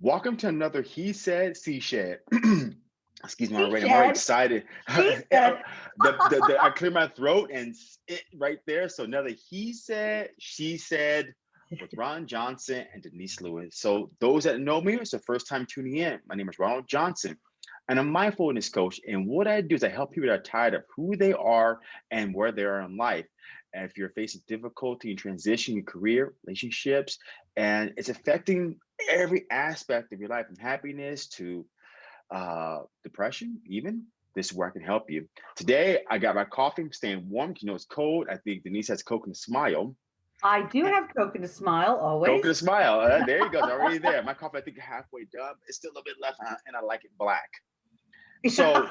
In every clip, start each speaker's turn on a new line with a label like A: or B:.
A: Welcome to another He Said, She Shed. Excuse me, already. I'm already excited.
B: He
A: the, the, the, I clear my throat and it right there. So another He Said, She Said with Ron Johnson and Denise Lewis. So those that know me, it's the first time tuning in. My name is Ronald Johnson and I'm a mindfulness coach. And what I do is I help people that are tired of who they are and where they are in life. And if you're facing difficulty in transition your career, relationships, and it's affecting every aspect of your life from happiness to uh, depression, even, this is where I can help you. Today, I got my coffee, I'm staying warm. You know, it's cold. I think Denise has Coke and a smile.
B: I do have Coke and a smile always.
A: Coke and a smile. Uh, there you go. It's already there. My coffee, I think, halfway done. It's still a little bit left, uh, and I like it black. So,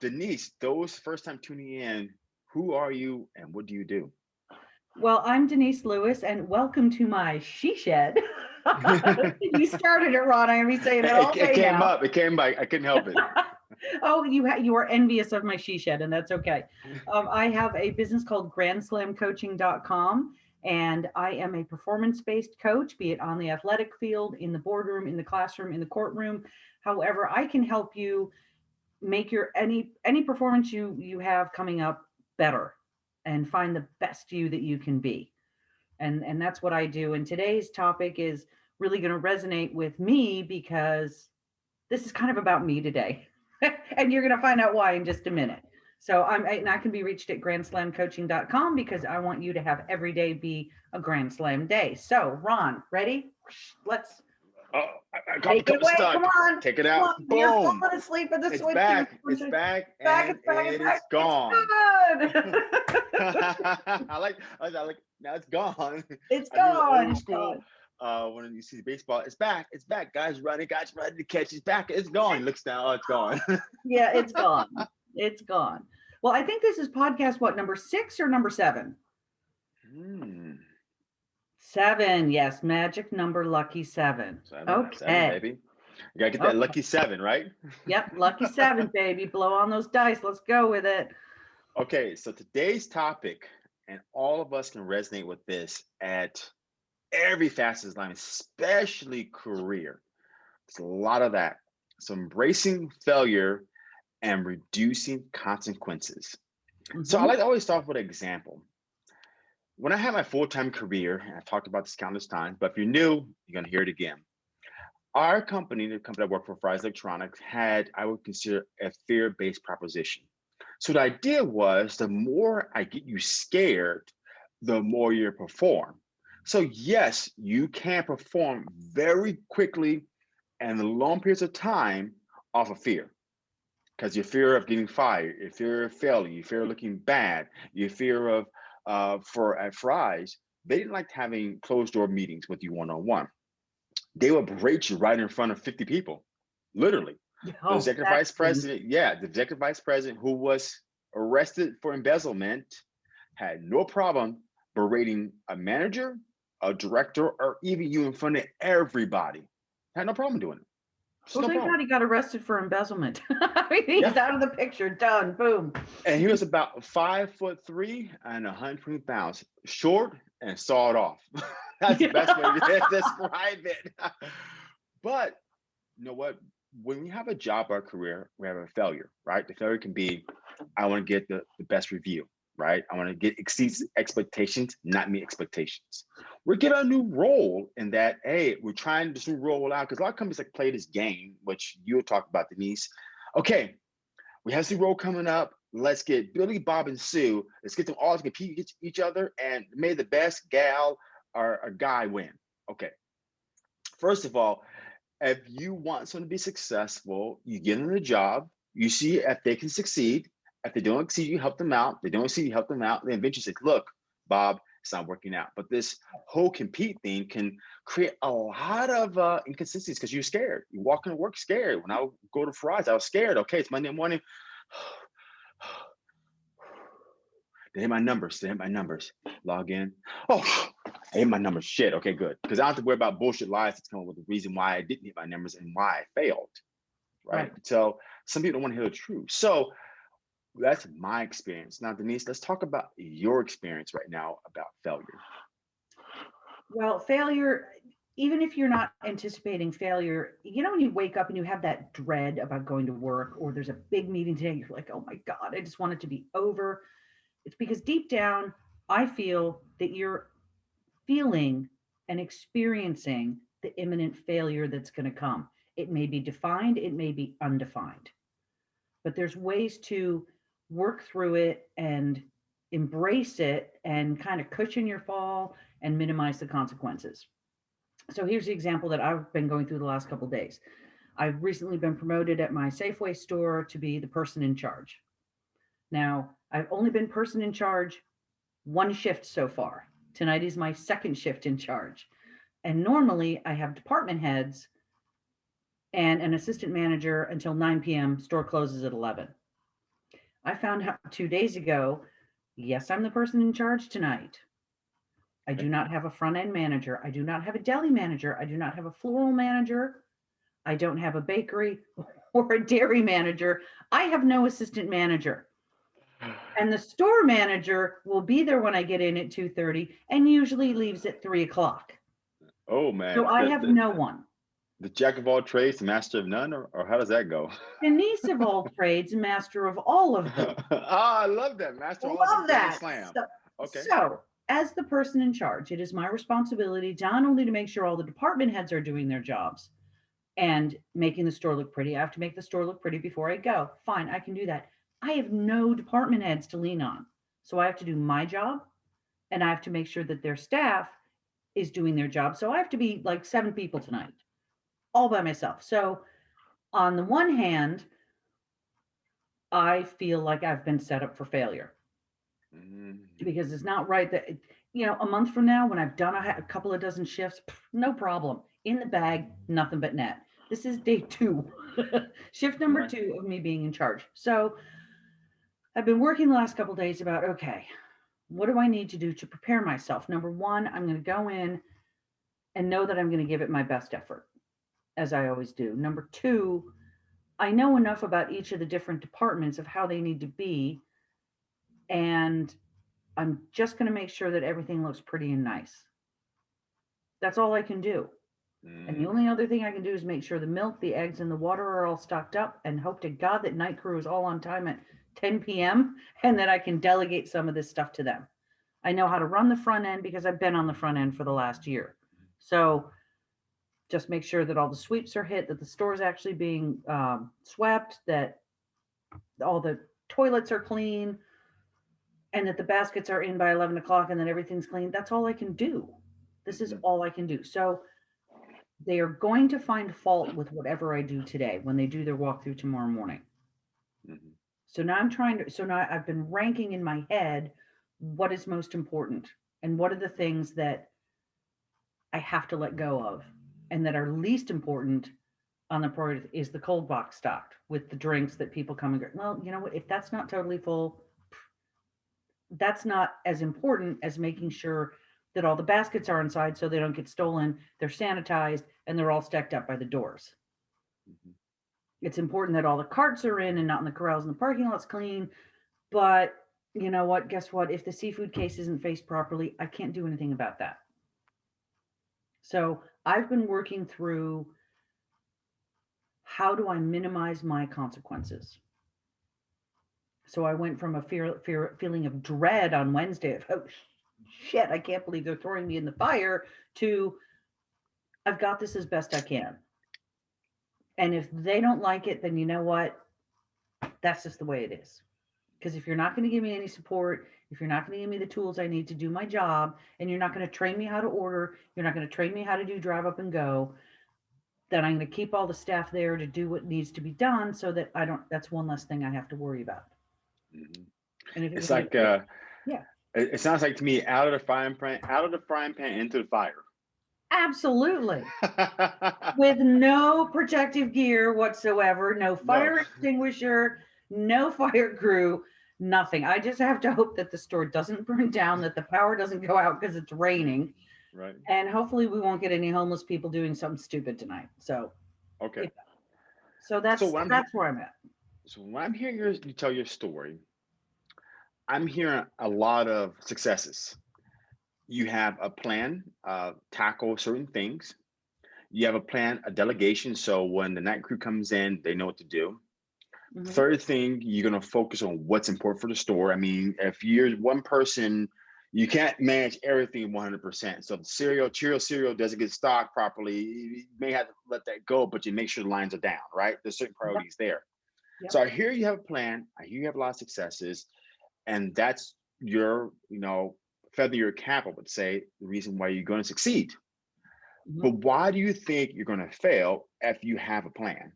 A: Denise, those first time tuning in, who are you and what do you do?
B: well, I'm Denise Lewis, and welcome to my she shed. you started it, Ron. I'm gonna be saying it all
A: It, it came
B: now.
A: up. It came by. I couldn't help it.
B: oh, you you are envious of my she shed, and that's okay. Um, I have a business called GrandSlamCoaching.com, and I am a performance-based coach, be it on the athletic field, in the boardroom, in the classroom, in the courtroom. However, I can help you make your any any performance you you have coming up better, and find the best you that you can be. And and that's what I do. And today's topic is really going to resonate with me because this is kind of about me today. and you're going to find out why in just a minute. So I'm and I can be reached at grandslamcoaching.com because I want you to have every day be a grand slam day. So Ron, ready? Let's
A: Oh, I, I got
B: take it away.
A: stuck.
B: Come on.
A: Take it
B: Come
A: out.
B: on. You're
A: Boom.
B: falling asleep at the
A: It's
B: switch.
A: back. It's back.
B: back,
A: and
B: it's back,
A: it
B: it's back.
A: gone.
B: It's good.
A: I like. I like. Now it's gone.
B: it's
A: I do the
B: gone.
A: old school. Uh, when you see baseball, it's back. It's back. Guys running. Guys ready to catch. It's back. It's gone. He looks down. Oh, it's gone.
B: Yeah, it's gone. it's gone. Well, I think this is podcast what number six or number seven?
A: Hmm.
B: Seven. Yes, magic number lucky seven.
A: Seven,
B: Okay.
A: seven, baby. You gotta get that
B: Okay.
A: lucky seven, right?
B: Yep, lucky seven, baby. Blow on those dice. Let's go with it.
A: Okay, so today's topic, and all of us can resonate with this at every facet of life, especially career. There's a lot of that. So embracing failure and reducing consequences. So I
B: Mhm.
A: like to always start with an example. When I had my full-time career, and I've talked about this countless times, but if you're new, you're gonna hear it again. Our company, the company I worked for, Fry's Electronics, had I would consider a fear-based proposition. So the idea was the more I get you scared, the more you perform. So yes, you can perform very quickly and long periods of time off of fear. Because your fear of getting fired, your fear of failing, your fear of looking bad, your fear of uh, for at Fry's, they didn't like having closed door meetings with you one on one. They would berate you right in front of 50 people, literally the
B: Oh,
A: executive vice president, yeah, the executive vice president who was arrested for embezzlement had no problem berating a manager, a director, or even you in front of everybody. Had no problem doing it.
B: Well,
A: no
B: thank
A: problem.
B: God he got arrested for embezzlement. I mean, He's
A: Yeah.
B: out of the picture. Done. Boom.
A: And he was about five foot three and 120 pounds, short and sawed off. That's the best way to describe it. but you know what? When we have a job or a career, we have a failure, right? The failure can be, I want to get the, the best review, right? I want to get exceeds expectations, not meet expectations. We get a new role in that, hey, we're trying this new role out because a lot of companies like play this game, which you'll talk about, Denise. Okay, we have this new role coming up. Let's get Billy, Bob, and Sue. Let's get them all to compete against each other, and may the best gal or a guy win. Okay. First of all, if you want someone to be successful, you get them the job. You see if they can succeed. If they don't see you help them out. They don't see you help them out. Then eventually say, "Look, Bob, it's not working out." But this whole compete thing can create a lot of uh, inconsistencies because you're scared. You walk into work scared. When I go to Fry's, I was scared. Okay, it's Monday morning. They hit my numbers. They hit my numbers. Log in. Oh, I hit my numbers. Shit. Okay, good. Because I don't have to worry about bullshit lies that's coming with the reason why I didn't hit my numbers and why I failed. Right.
B: Right.
A: So some people don't want to hear the truth. So that's my experience. Now, Denise, let's talk about your experience right now about failure.
B: Well, failure, even if you're not anticipating failure, you know, when you wake up and you have that dread about going to work or there's a big meeting today, you're like, oh my God, I just want it to be over. It's because deep down, I feel that you're feeling and experiencing the imminent failure that's going to come. It may be defined, it may be undefined, but there's ways to work through it and embrace it and kind of cushion your fall and minimize the consequences. So here's the example that I've been going through the last couple days. I've recently been promoted at my Safeway store to be the person in charge. Now, I've only been person in charge one shift so far. Tonight is my second shift in charge. And normally I have department heads and an assistant manager until 9 p.m. Store closes at 11. I found out two days ago, yes, I'm the person in charge tonight. I do not have a front end manager. I do not have a deli manager. I do not have a floral manager. I don't have a bakery or a dairy manager. I have no assistant manager. And the store manager will be there when I get in at 2:30 and usually leaves at three o'clock.
A: Oh man.
B: So I have no one.
A: The jack of all trades, the master of none, or, or how does that go?
B: Denise of all trades, master of all of them.
A: ah, I love that. Master of all
B: Love that.
A: Slam.
B: So-
A: Okay.
B: So, as the person in charge, it is my responsibility not only to make sure all the department heads are doing their jobs and making the store look pretty. I have to make the store look pretty before I go. Fine, I can do that. I have no department heads to lean on. So I have to do my job and I have to make sure that their staff is doing their job. So I have to be like seven people tonight, all by myself. So, on the one hand, I feel like I've been set up for failure.
A: Mhm.
B: because it's not right that you know a month from now when i've done a, a couple of dozen shifts pff, no problem. In the bag nothing but net. This is day two. Shift number two of me being in charge. So i've been working the last couple days about okay what do i need to do to prepare myself? Number one i'm going to go in and know that i'm going to give it my best effort as i always do number two i know enough about each of the different departments of how they need to be and I'm just going to make sure that everything looks pretty and nice. That's all I can do. And the
A: Mhm.
B: only other thing I can do is make sure the milk, the eggs, and the water are all stocked up and hope to God that night crew is all on time at 10 p.m. and that I can delegate some of this stuff to them. I know how to run the front end because I've been on the front end for the last year. So just make sure that all the sweeps are hit, that the store is actually being um, swept, that all the toilets are clean, and that the baskets are in by 11 o'clock and then everything's clean. That's all I can do. This is
A: Mhm.
B: all I can do. So they are going to find fault with whatever I do today when they do their walkthrough tomorrow morning.
A: Mhm.
B: So now I'm trying to, so now I've been ranking in my head what is most important and what are the things that I have to let go of and that are least important on the priority is the cold box stocked with the drinks that people come and go. Well, you know what? If that's not totally full, that's not as important as making sure that all the baskets are inside so they don't get stolen, they're sanitized, and they're all stacked up by the doors
A: Mhm.
B: it's important that all the carts are in and not in the corrals and the parking lot's clean. But you know what? Guess what? If the seafood case isn't faced properly, I can't do anything about that. So I've been working through how do I minimize my consequences? So I went from a fear, fear feeling of dread on Wednesday of oh shit, I can't believe they're throwing me in the fire to I've got this as best I can. And if they don't like it, then you know what? That's just the way it is. Because if you're not going to give me any support, if you're not going to give me the tools I need to do my job, and you're not going to train me how to order, you're not going to train me how to do drive up and go, then I'm going to keep all the staff there to do what needs to be done so that I don't, that's one less thing I have to worry about.
A: Mhm.
B: And if
A: It's like uh
B: Yeah.
A: It, it sounds like to me out of the frying pan, out of the frying pan into the fire.
B: absolutely with no protective gear whatsoever, no fire
A: No.
B: extinguisher, no fire crew, nothing. I just have to hope that the store doesn't burn down, that the power doesn't go out because it's raining,
A: right.
B: and hopefully we won't get any homeless people doing something stupid tonight. So,
A: Okay.
B: so that's
A: I'm-
B: that's where I'm at.
A: So when I'm hearing yours, you tell your story, I'm hearing a lot of successes. You have a plan, uh, tackle certain things. You have a plan, a delegation. So when the night crew comes in, they know what to do.
B: Mhm.
A: Third thing, you're gonna focus on what's important for the store. I mean, if you're one person, you can't manage everything 100%. So if the cereal, Cheerio cereal doesn't get stocked properly, you may have to let that go, but you make sure the lines are down, right? There's certain priorities there.
B: Yep.
A: So I hear you have a plan. I hear you have a lot of successes, and that's your, you know, feather your cap, I would say, the reason why you're going to succeed.
B: Mhm.
A: But why do you think you're going to fail if you have a plan?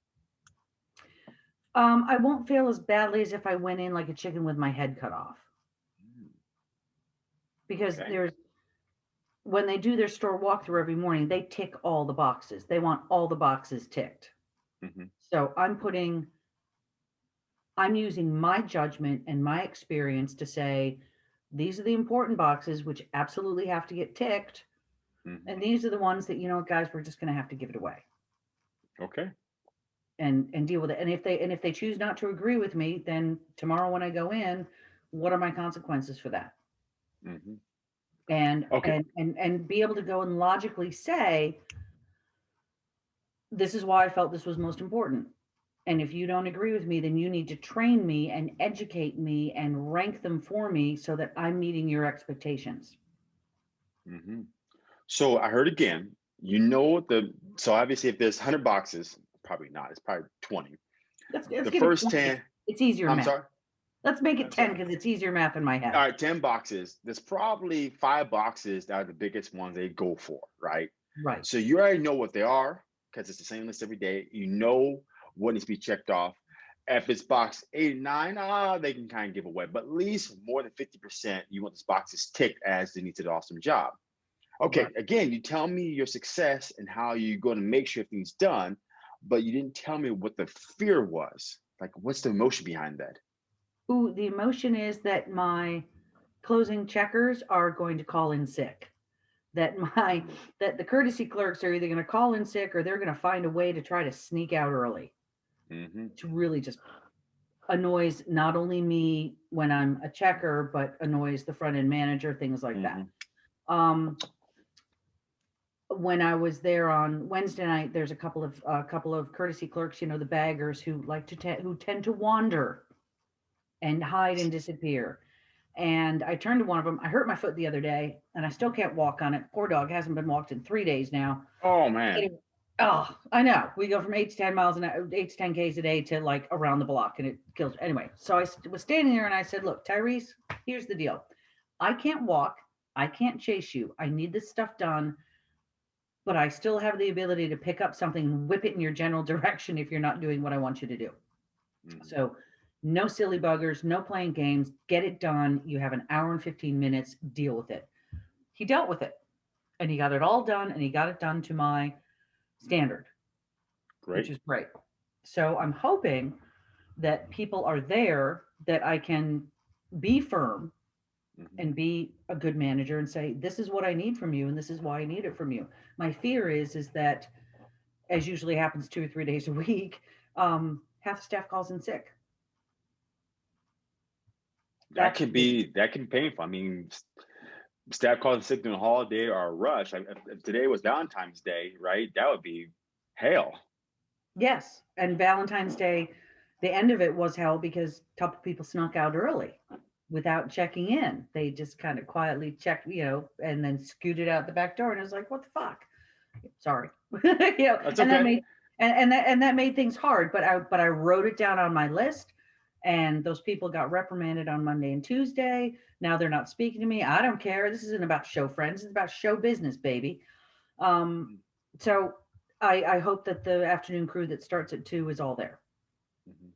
B: Um, I won't fail as badly as if I went in like a chicken with my head cut off. Because
A: Okay.
B: there's, when they do their store walkthrough every morning, they tick all the boxes. They want all the boxes ticked.
A: Mhm.
B: So I'm putting, I'm using my judgment and my experience to say, these are the important boxes, which absolutely have to get ticked.
A: Mhm.
B: And these are the ones that, you know, guys, we're just gonna have to give it away
A: Okay.
B: And, and deal with it. And if they, and if they choose not to agree with me, then tomorrow when I go in, what are my consequences for that?
A: Mhm.
B: and
A: Okay.
B: and and and be able to go and logically say this is why i felt this was most important and if you don't agree with me then you need to train me and educate me and rank them for me so that i'm meeting your expectations
A: hmm So I heard again, you know the so obviously if there's 100 boxes, probably not, it's probably 20.
B: let's, let's
A: the
B: give it
A: first 10,
B: it's easier
A: I'm
B: math
A: sorry.
B: let's make it
A: I'm
B: 10 because it's easier math in my head
A: All right, 10 boxes. There's probably five boxes that are the biggest ones they go for, right?
B: right
A: So you already know what they are because it's the same list every day. You know what needs to be checked off. If it's box 89, ah, they can kind of give away, but at least more than 50%, you want this box boxes ticked as they need to do an awesome job. Okay,
B: Right.
A: again, you tell me your success and how you're going to make sure things done, but you didn't tell me what the fear was. Like, what's the emotion behind that?
B: Ooh, the emotion is that my closing checkers are going to call in sick. That my that the courtesy clerks are either going to call in sick or they're going to find a way to try to sneak out early.
A: hmm
B: Which really just annoys not only me when I'm a checker, but annoys the front end manager, things like that. Um, when I was there on Wednesday night, there's a couple of a couple of courtesy clerks, you know, the baggers who like to te- who tend to wander and hide and disappear. And I turned to one of them. I hurt my foot the other day, and I still can't walk on it. Poor dog hasn't been walked in three days now.
A: Oh man.
B: Anyway, Oh, I know. We go from eight to ten miles an hour, eight to ten k's a day to like around the block, and it kills. Anyway, so I was standing there, and I said, "Look, Tyrese, here's the deal. I can't walk. I can't chase you. I need this stuff done, but I still have the ability to pick up something and whip it in your general direction if you're not doing what I want you to do.
A: Mhm.
B: So, no silly buggers, no playing games. Get it done. You have an hour and fifteen minutes. Deal with it." He dealt with it, and he got it all done, and he got it done to my standard which is great. So I'm hoping that people are there that I can be firm
A: Mhm.
B: and be a good manager and say, this is what I need from you and this is why I need it from you. My fear is is that as usually happens two or three days a week, um, half the staff calls in sick.
A: That could be that can be painful. I mean, staff calling sick during a holiday or a rush. If, if today was Valentine's Day, right? That would be hell.
B: Yes. And Valentine's Day, the end of it was hell because a couple people snuck out early without checking in. They just kind of quietly checked, you know, and then scooted out the back door. And it was like, what the fuck? Sorry. you know,
A: That's
B: and that
A: okay.
B: made and, and that and that made things hard. But I but I wrote it down on my list. And those people got reprimanded on Monday and Tuesday. Now they're not speaking to me. I don't care. This isn't about show friends. It's about show business, baby. Um, so I, I hope that the afternoon crew that starts at two is all there.
A: Mhm.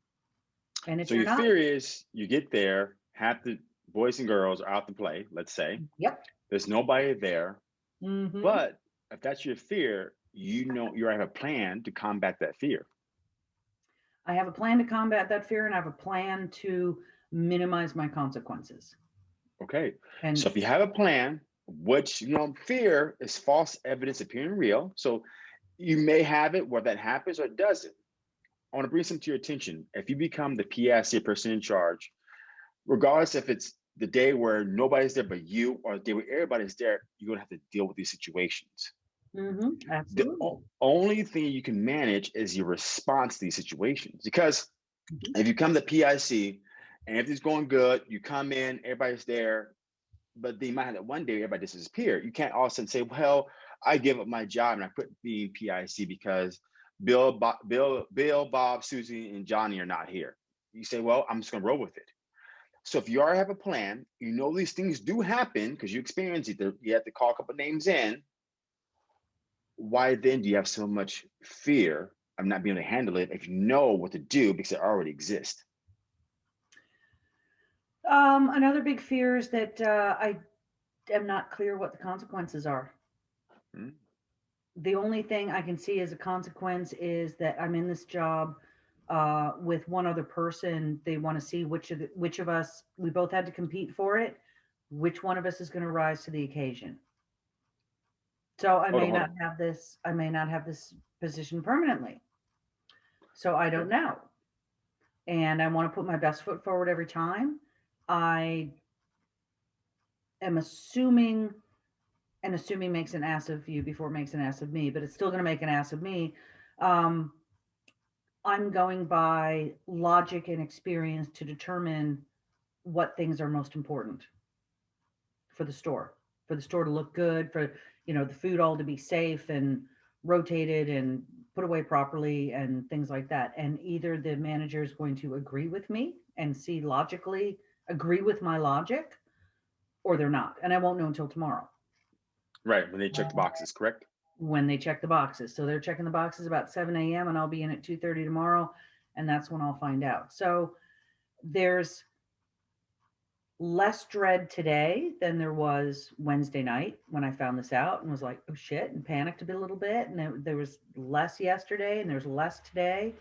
B: And if
A: So
B: you're
A: your
B: not,
A: fear is you get there, half the boys and girls are out to play, let's say.
B: Yep.
A: There's nobody there.
B: Mhm.
A: But if that's your fear, you know you have a plan to combat that fear.
B: I have a plan to combat that fear and I have a plan to minimize my consequences.
A: Okay.
B: And
A: So if you have a plan, which you know, fear is false evidence appearing real. So you may have it where that happens or doesn't. I want to bring something to your attention. If you become the PSC person in charge, regardless if it's the day where nobody's there but you or the day where everybody's there, you're gonna have to deal with these situations.
B: Mhm,
A: The
B: absolutely.
A: o- only thing you can manage is your response to these situations. Because
B: Mhm.
A: if you come to PIC and everything's going good, you come in, everybody's there, but you might have that one day everybody disappear. You can't all of a sudden say, "Well, I give up my job and I quit being PIC because Bill, Bob, Bill, Bill, Bob, Susie, and Johnny are not here." You say, "Well, I'm just gonna roll with it." So if you already have a plan, you know these things do happen because you experience it. You have to call a couple names in. Why then do you have so much fear of not being able to handle it if you know what to do because it already exists?
B: Um, another big fear is that uh, I am not clear what the consequences are.
A: Mm.
B: The only thing I can see as a consequence is that I'm in this job uh, with one other person. They want to see which of the, which of us we both had to compete for it. Which one of us is going to rise to the occasion? So I may not have this. I may not have this position permanently. So I don't know. And I want to put my best foot forward every time. I am assuming, and assuming makes an ass of you before it makes an ass of me, but it's still going to make an ass of me. Um, I'm going by logic and experience to determine what things are most important for the store, for the store to look good, for you know the food all to be safe and rotated and put away properly and things like that. And either the manager is going to agree with me and see logically agree with my logic, or they're not. And I won't know until tomorrow
A: Right, when they check the boxes, correct?
B: When they check the boxes. So they're checking the boxes about 7 a.m. and I'll be in at 2:30 tomorrow, and that's when I'll find out. So there's less dread today than there was Wednesday night when I found this out and was like, oh shit, and panicked a bit a little bit. And there, there was less yesterday and there's less today.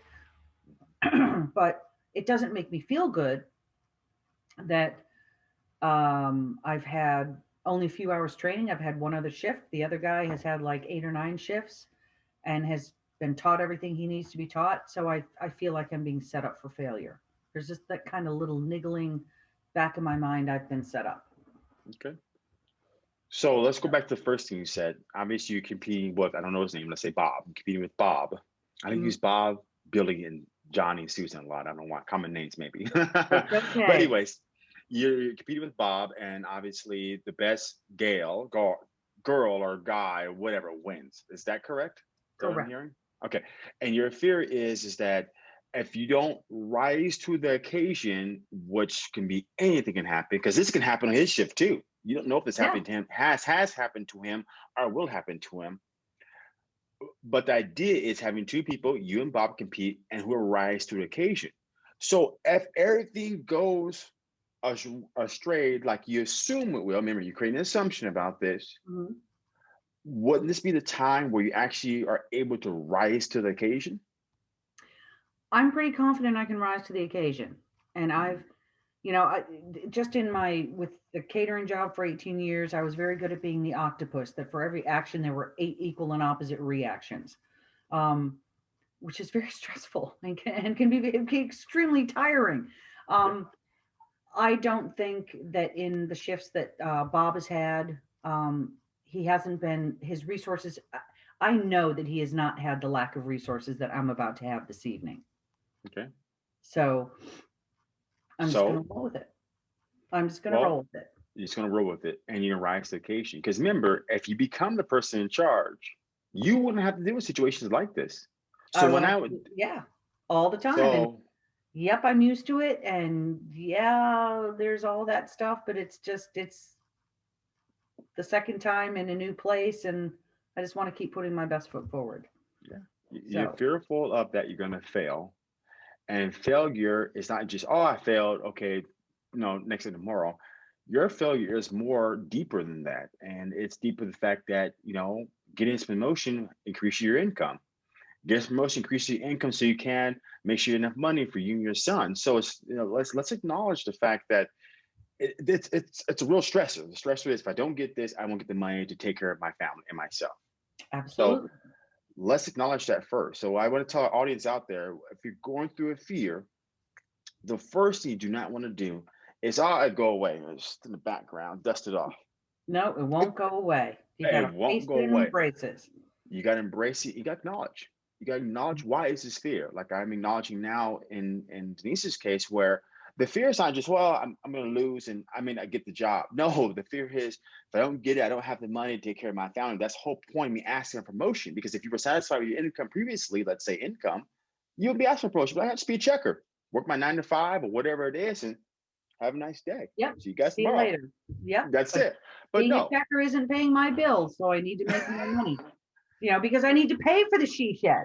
B: but it doesn't make me feel good that um, I've had only a few hours training. I've had one other shift. The other guy has had like eight or nine shifts and has been taught everything he needs to be taught. So I, I feel like I'm being set up for failure. There's just that kind of little niggling back in my mind. I've been set up.
A: Okay. So let's go back to the first thing you said. Obviously, you're competing with, I don't know his name, let's say Bob. I'm competing with Bob. I think
B: Mhm.
A: use Bob, Billy, and Johnny and Susan a lot. I don't know why, common names maybe.
B: Okay.
A: but anyways, you're, competing with Bob, and obviously the best Gale, girl, girl or guy, or whatever, wins. Is that correct? That I'm
B: Correct.
A: hearing? Okay. And your fear is is that if you don't rise to the occasion, which can be anything can happen, because this can happen on his shift too. You don't know if this
B: Yeah.
A: happened to him, has has happened to him, or will happen to him. But the idea is having two people, you and Bob, compete, and who will rise to the occasion. So if everything goes astray, like you assume it will, remember you create an assumption about this.
B: Mhm.
A: Wouldn't this be the time where you actually are able to rise to the occasion?
B: I'm pretty confident I can rise to the occasion. And I've, you know, I, just in my with the catering job for 18 years, I was very good at being the octopus. That for every action there were eight equal and opposite reactions, um, which is very stressful and can, and can be, be extremely tiring. Um, I don't think that in the shifts that uh, Bob has had, um, he hasn't been his resources. I- I know that he has not had the lack of resources that I'm about to have this evening.
A: Okay.
B: So I'm just gonna roll with it. I'm just gonna
A: Well,
B: roll with it.
A: You're just gonna roll with it and you're gonna rise to the occasion. Because remember, if you become the person in charge, you wouldn't have to deal with situations like this.
B: I
A: So when
B: will-
A: I would
B: yeah, all the time. And
A: so
B: yep, I'm used to it. And yeah, there's all that stuff, but it's just it's the second time in a new place, and I just want to keep putting my best foot forward.
A: Yeah. you're
B: So-
A: fearful of that you're gonna fail. And failure is not just, oh, I failed, okay, no, next thing tomorrow. Your failure is more deeper than that. And it's deeper the fact that, you know, getting this promotion increases your income. Get this promotion increases your income so you can make sure you have enough money for you and your son. So it's, you know, let's let's acknowledge the fact that it, it's it's it's a real stressor. The stressor is if I don't get this, I won't get the money to take care of my family and myself
B: Absolutely.
A: let's acknowledge that first. So I want to tell our audience out there, if you're going through a fear, the first thing you do not want to do is, ah, oh, I go away, it's just in the background, dust it off.
B: no, it won't go away. You
A: It
B: gotta
A: won't go
B: it
A: away.
B: embrace it.
A: You got to embrace it. You got to acknowledge. You got to acknowledge why is this fear? Like I'm acknowledging now in in Denise's case, where the fear is not just well, I'm I'm going to lose and I mean I get the job. No, the fear is if I don't get it, I don't have the money to take care of my family. That's the whole point of me asking for promotion because if you were satisfied with your income previously, let's say income, you would be asking for promotion. But I have to be a checker, work my nine to five or whatever it is, and have a nice day.
B: Yep.
A: See you guys
B: See you
A: tomorrow.
B: later. Yep.
A: That's
B: But
A: it. But
B: being
A: no,
B: a checker isn't paying my bills, so I need to make more money. You know, because I need to pay for the she shed.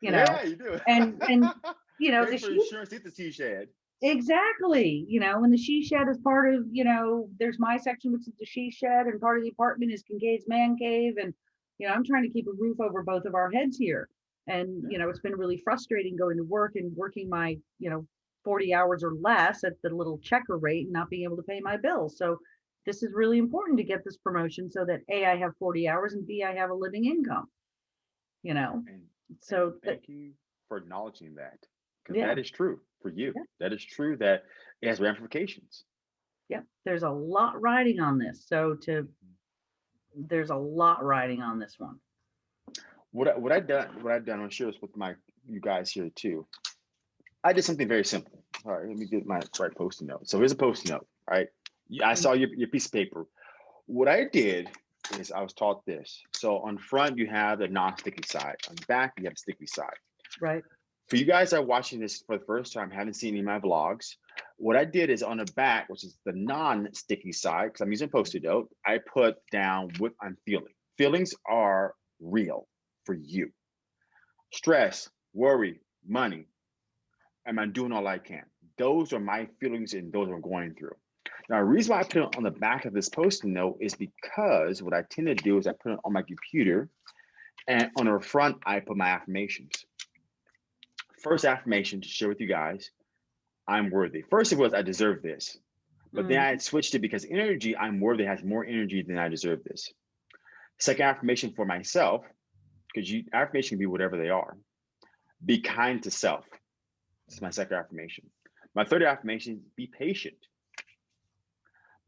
B: You know,
A: yeah, you do.
B: and- and, you know,
A: Pay
B: the she
A: insurance, get the sea shed.
B: exactly. You know, and the she shed is part of. You know, there's my section which is the she shed, and part of the apartment is Kincaid's man cave, and you know, I'm trying to keep a roof over both of our heads here. And you know, it's been really frustrating going to work and working my you know 40 hours or less at the little checker rate and not being able to pay my bills. So this is really important to get this promotion so that A, I have 40 hours and B, I have a living income. You know,
A: And
B: so
A: and
B: that,
A: thank you for acknowledging that. Because
B: Yeah.
A: that is true for you.
B: Yeah.
A: That is true that it has ramifications.
B: Yep. there's a lot riding on this. So to, mm-hmm. there's a lot riding on this one.
A: What I, what I done what I've done, I'm share this with my you guys here too. I did something very simple. All right, let me get my right post-it note. So here's a post-it note. Right, I saw your, your piece of paper. What I did is I was taught this. So on front you have the non-sticky side. On the back you have the sticky side.
B: Right.
A: For you guys that are watching this for the first time, haven't seen any of my vlogs, what I did is on the back, which is the non-sticky side, because I'm using post-it note, I put down what I'm feeling. Feelings are real for you. Stress, worry, money. Am I doing all I can? Those are my feelings and those I'm going through. Now, the reason why I put it on the back of this post-it note is because what I tend to do is I put it on my computer and on the front, I put my affirmations. First affirmation to share with you guys i'm worthy. First it was i deserve this. But then
B: Mm,
A: i switched it because energy i'm worthy has more energy than i deserve this. Second affirmation for myself because you affirmation can be whatever they are. Be kind to self. This is my second affirmation. My third affirmation be patient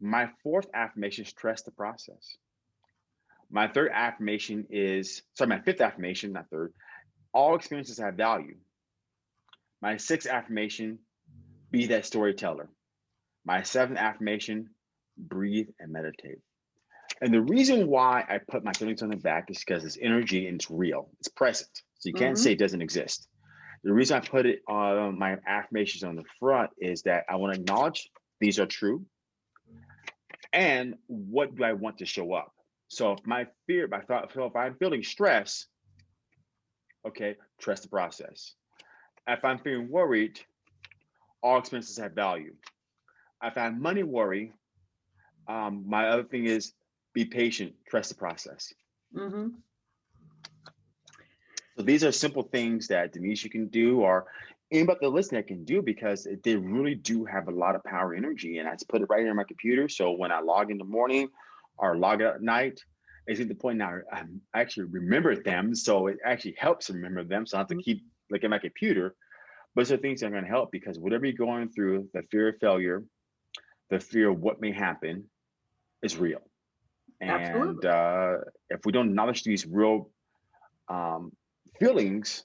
A: my fourth affirmation is trust the process my third affirmation is sorry my fifth affirmation not third all experiences have value my sixth affirmation, be that storyteller. My seventh affirmation, breathe and meditate. And the reason why I put my feelings on the back is because it's energy and it's real, it's present. So you can't
B: Mhm.
A: say it doesn't exist. The reason I put it on my affirmations on the front is that I want to acknowledge these are true. And what do I want to show up? So if my fear, my thought, so if I'm feeling stress, okay, trust the process if I'm feeling worried, all expenses have value. If I have money worry, um, my other thing is be patient, trust the process.
B: mhm.
A: So these are simple things that Denise you can do, or anybody that listening can do because they really do have a lot of power energy. And I just put it right here on my computer. So when I log in the morning or log out at night, it's at the point now I actually remember them. So it actually helps remember them. So I have to
B: Mhm.
A: keep looking at my computer. But are things that are going to help because whatever you're going through, the fear of failure, the fear of what may happen is real. And uh, if we don't acknowledge these real um, feelings,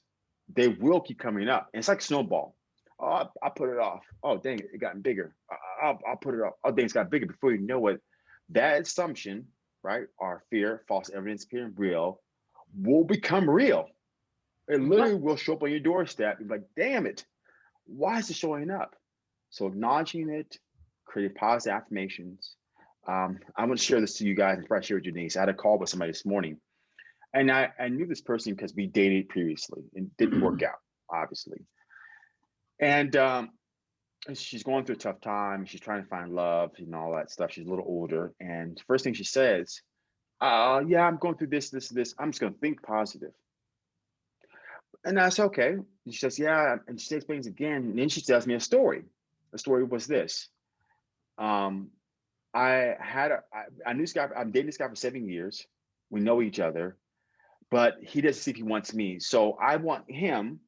A: they will keep coming up. And it's like snowball. Oh, I, I put it off. Oh, dang it, it got bigger. I, I'll, I'll put it off. Oh, dang, it's got bigger. Before you know it, that assumption, right, our fear, false evidence appearing real, will become real. It literally will show up on your doorstep. You're like, damn it, why is it showing up? So acknowledging it, creating positive affirmations. Um, I'm going to share this to you guys and probably share with Denise. I had a call with somebody this morning, and I, I knew this person because we dated previously and didn't work out, obviously. And um, she's going through a tough time. She's trying to find love and all that stuff. She's a little older, and first thing she says, uh, "Yeah, I'm going through this, this, this. I'm just going to think positive." And I said, okay. And she says, yeah. And she explains again. And then she tells me a story. The story was this. Um, I had a, I, I knew this guy, I'm dating this guy for seven years. We know each other, but he doesn't see if he wants me. So I want him,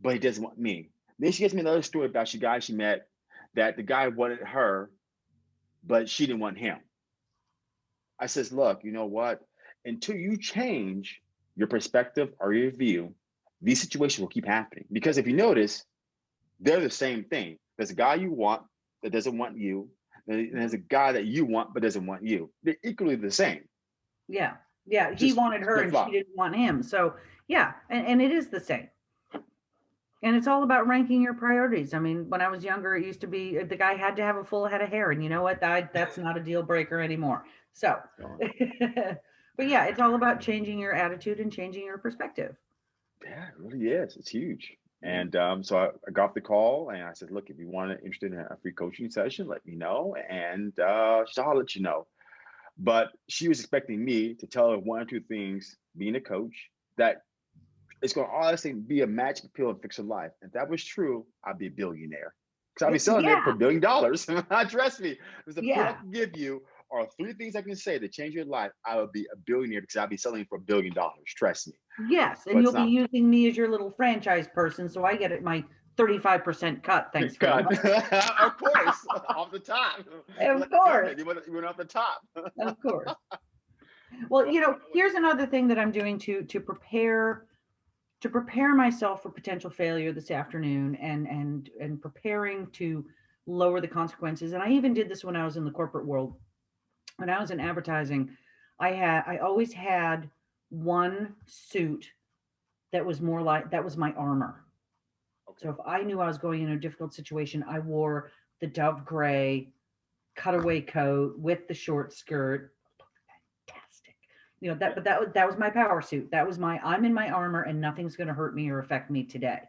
A: but he doesn't want me. Then she gives me another story about she guy she met that the guy wanted her, but she didn't want him. I says, look, you know what? Until you change your perspective or your view, these situations will keep happening. Because if you notice, they're the same thing. There's a guy you want that doesn't want you. And there's a guy that you want but doesn't want you. They're equally the same.
B: Yeah. Yeah. He
A: Just
B: wanted her and
A: flip-flop.
B: she didn't want him. So yeah, and, and it is the same. And it's all about ranking your priorities. I mean, when I was younger, it used to be uh, the guy had to have a full head of hair. And you know what? That, that's not a deal breaker anymore. So, but yeah, it's all about changing your attitude and changing your perspective.
A: Yeah, it really is. It's huge. And um, so I, I got the call and I said, look, if you want to interested in a free coaching session, let me know. And uh, said, I'll let you know. But she was expecting me to tell her one or two things, being a coach, that it's going to honestly be a magic pill and fix her life. If that was true, I'd be a billionaire. Because I'd be selling it for a billion dollars. Trust me, there's a pill I can give you or three things I can say to change your life, I would be a billionaire because I'd be selling it for a billion dollars. Trust me.
B: Yes. And
A: it's
B: you'll be using me as your little franchise person. So I get it, my 35% cut. Thanks.
A: God. of course, off the top.
B: Of course.
A: You went, you went off the top.
B: of course. Well, you know, here's another thing that I'm doing to to prepare to prepare myself for potential failure this afternoon and and and preparing to lower the consequences. And I even did this when I was in the corporate world. When I was in advertising, I had I always had one suit that was more like that was my armor. So if I knew I was going in a difficult situation, I wore the dove gray cutaway coat with the short skirt. Fantastic. You know, that but that was that was my power suit. That was my I'm in my armor and nothing's going to hurt me or affect me today.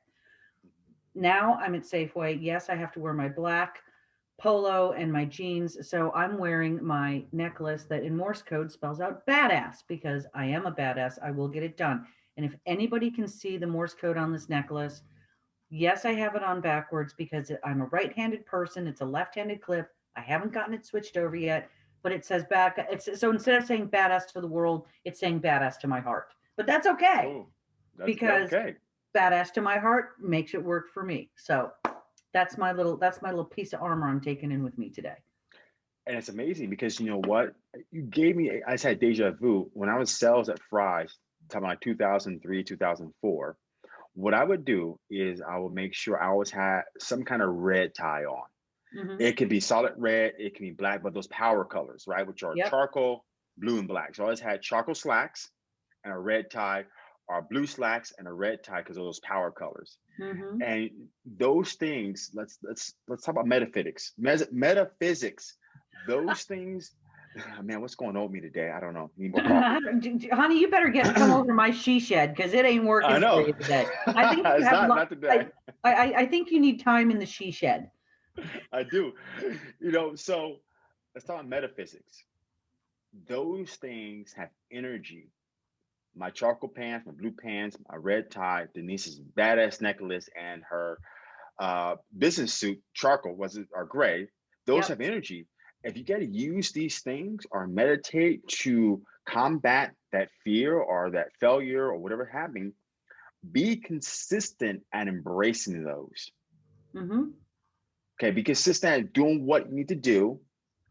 B: Now I'm at Safeway. Yes, I have to wear my black polo and my jeans. So I'm wearing my necklace that in Morse code spells out badass because I am a badass. I will get it done. And if anybody can see the Morse code on this necklace, Yes, I have it on backwards because I'm a right-handed person. It's a left-handed clip. I haven't gotten it switched over yet, but it says back. It's so instead of saying badass to the world, it's saying badass to my heart. But that's okay.
A: Oh, that's
B: Because-
A: okay.
B: Badass to my heart makes it work for me. So that's my little that's my little piece of armor I'm taking in with me today.
A: And it's amazing because you know what? You gave me, I said deja vu. When I was sales at Fry's, talking about 2003, 2004, what I would do is I would make sure I always had some kind of red tie on.
B: Mhm.
A: It could be solid red, it can be black, but those power colors, right? Which are
B: Yep.
A: charcoal, blue, and black. So I always had charcoal slacks and a red tie, or blue slacks and a red tie because of those power colors.
B: Mhm.
A: And those things, let's let's let's talk about metaphysics. Mes- metaphysics, those things. Man, what's going on with me today? I don't know. Need more coffee.
B: J- j- Honey, you better get come over to my she shed because it ain't working
A: I know.
B: for you today. I think you
A: it's not, not today.
B: I, I I think you need time in the she shed.
A: I do. You know, so let's talk about metaphysics. Those things have energy. My charcoal pants, my blue pants, my red tie, Denise's badass necklace, and her uh, business suit, charcoal was it or gray. Those
B: Yep.
A: have energy. If you got to use these things or meditate to combat that fear or that failure or whatever happening, be consistent at embracing those.
B: hmm
A: Okay, be consistent at doing what you need to do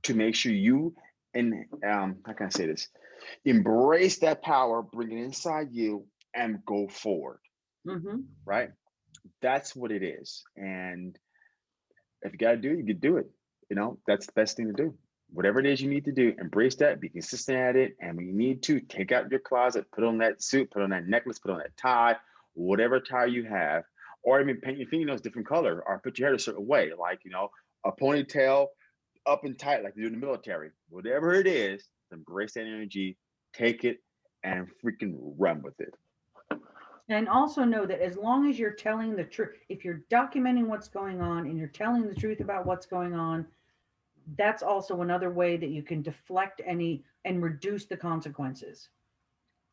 A: to make sure you and um how can I say this? Embrace that power, bring it inside you, and go forward.
B: hmm
A: Right? That's what it is. And if you gotta do it, you can do it. You know, that's the best thing to do. Whatever it is you need to do, embrace that, be consistent at it. And when you need to, take out your closet, put on that suit, put on that necklace, put on that tie, whatever tie you have, or even paint your fingernails different color, or put your hair a certain way, like you know, a ponytail up and tight, like they do in the military. Whatever it is, embrace that energy, take it, and freaking run with it.
B: And also know that as long as you're telling the truth, if you're documenting what's going on and you're telling the truth about what's going on, that's also another way that you can deflect any and reduce the consequences.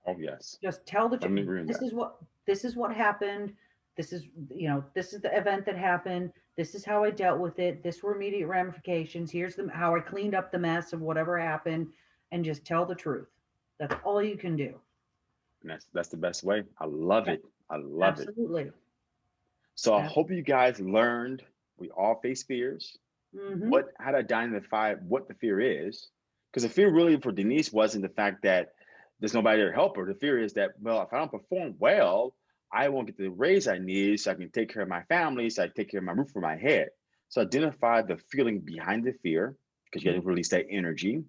A: Oh yes.
B: Just tell the truth. This
A: that.
B: is what this is what happened. This is you know this is the event that happened. This is how I dealt with it. This were immediate ramifications. Here's the how I cleaned up the mess of whatever happened, and just tell the truth. That's all you can do.
A: And that's that's the best way. I love
B: Yeah.
A: it. I love it.
B: Absolutely.
A: So I hope you guys learned we all face fears.
B: Mhm.
A: What how to identify what the fear is. Because the fear really for Denise wasn't the fact that there's nobody there to help her. The fear is that, well, if I don't perform well, I won't get the raise I need so I can take care of my family, so I take care of my roof over my head. So identify the feeling behind the fear, because you got to release that energy.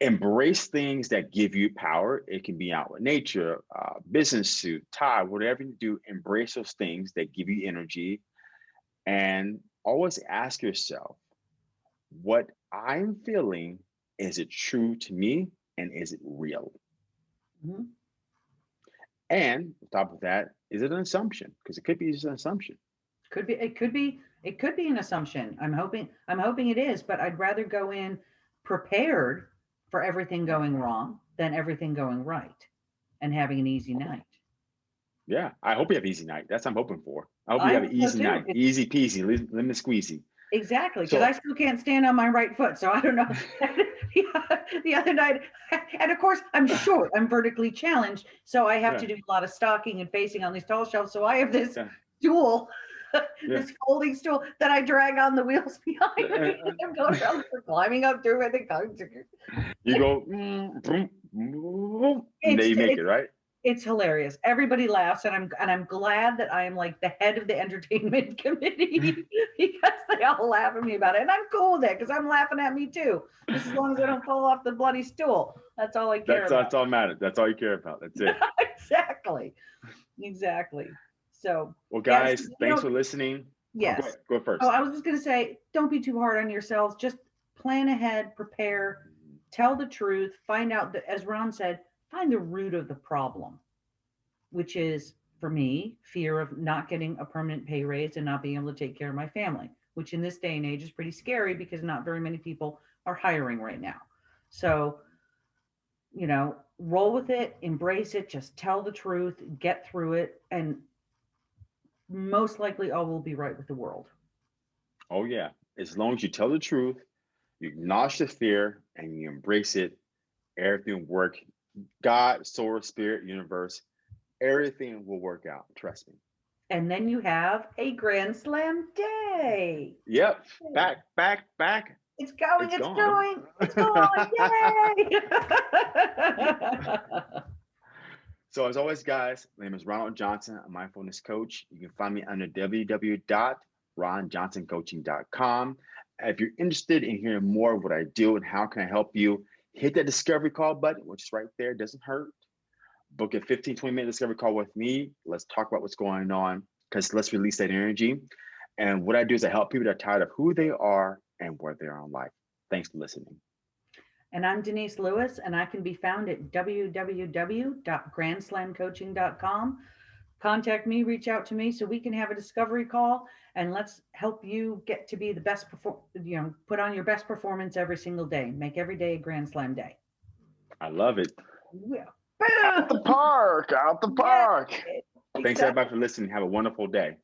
A: Embrace things that give you power. It can be out with nature, uh, business suit, tie, whatever you do, embrace those things that give you energy. And always ask yourself, what I'm feeling, is it true to me and is it real?
B: Mhm.
A: And on top of that, is it an assumption? Because it could be just an assumption.
B: Could be, it could be, it could be an assumption. I'm hoping, I'm hoping it is, but I'd rather go in prepared for everything going wrong than everything going right and having an easy night.
A: Yeah, I hope you have easy night. That's what I'm hoping for. I hope you have an
B: so
A: easy
B: too.
A: night, easy peasy, lemon squeezy.
B: Exactly, because
A: So-
B: I still can't stand on my right foot, so I don't know. The other night, and of course, I'm short, I'm vertically challenged, so I have to do a lot of stocking and facing on these tall shelves, so I have this
A: Yeah.
B: stool, this folding stool that I drag on the wheels behind me. I'm going around, climbing up through it, and going to-
A: You go, mm, boom, boom, and
B: It's-
A: you make it, right?
B: It's hilarious. Everybody laughs, and I'm and I'm glad that I am like the head of the entertainment committee because they all laugh at me about it, and I'm cool with it because I'm laughing at me too. Just as long as I don't fall off the bloody stool, that's all I care
A: That's,
B: about.
A: that's all matters. That's all you care about. That's it.
B: exactly, exactly. So
A: Well, guys,
B: you
A: thanks
B: know-
A: for listening. Oh,
B: yes.
A: Go, go first.
B: Oh, I was just gonna say, don't be too hard on yourselves. Just plan ahead, prepare, tell the truth, find out that, as Ron said, find the root of the problem, which is for me, fear of not getting a permanent pay raise and not being able to take care of my family, which in this day and age is pretty scary because not very many people are hiring right now. So, you know, roll with it, embrace it, just tell the truth, get through it, and most likely all will be right with the world.
A: Oh yeah. As long as you tell the truth, you acknowledge the fear, and you embrace it, everything will work. God, source, spirit, universe, everything will work out. Trust me.
B: And then you have a Grand Slam day.
A: Yep. Back, back, back.
B: It's going,
A: It's
B: it's, going, it's going. Yay!
A: So as always, guys, my name is Ronald Johnson, a mindfulness coach. You can find me under www.ronjohnsoncoaching.com. If you're interested in hearing more of what I do and how can I help you, hit that discovery call button, which is right there. Doesn't hurt. Book a 15, 20 minute discovery call with me. Let's talk about what's going on because let's release that energy. And what I do is I help people that are tired of who they are and where they are in life. Thanks for listening.
B: and I'm Denise Lewis, and I can be found at www.grandslamcoaching.com. Contact me, reach out to me so we can have a discovery call and let's help you get to be the best perform, you know, put on your best performance every single day. Make every day a Grand Slam day.
A: I love it.
B: Yeah.
A: Out the park, out the
B: Yeah.
A: park. Thanks
B: Exactly.
A: everybody for listening. Have a wonderful day.